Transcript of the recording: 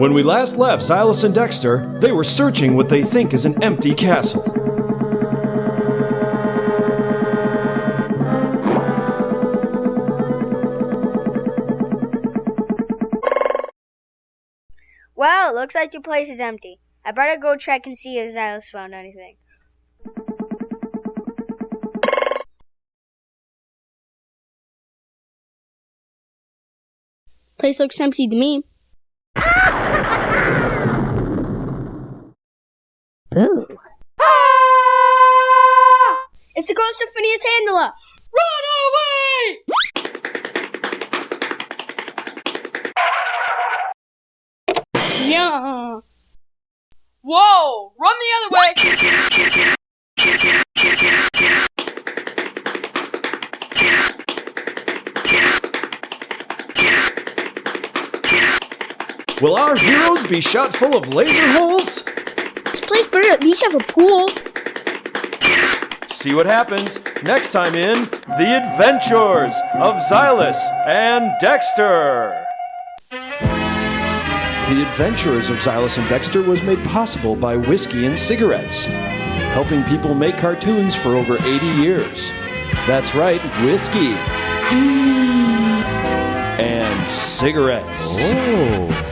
When we last left Silas and Dexter, they were searching what they think is an empty castle. Well, it looks like the place is empty. I better go check and see if Silas found anything. Place looks empty to me. Boo. It's the ghost of Phineas Handler. Run away! Yeah. Whoa! Run the other way! Will our heroes be shot full of laser holes? This place better at least have a pool. See what happens next time in The Adventures of Xylus and Dexter. The Adventures of Xylus and Dexter was made possible by whiskey and cigarettes, helping people make cartoons for over 80 years. That's right, whiskey. Hmm. And cigarettes. Oh.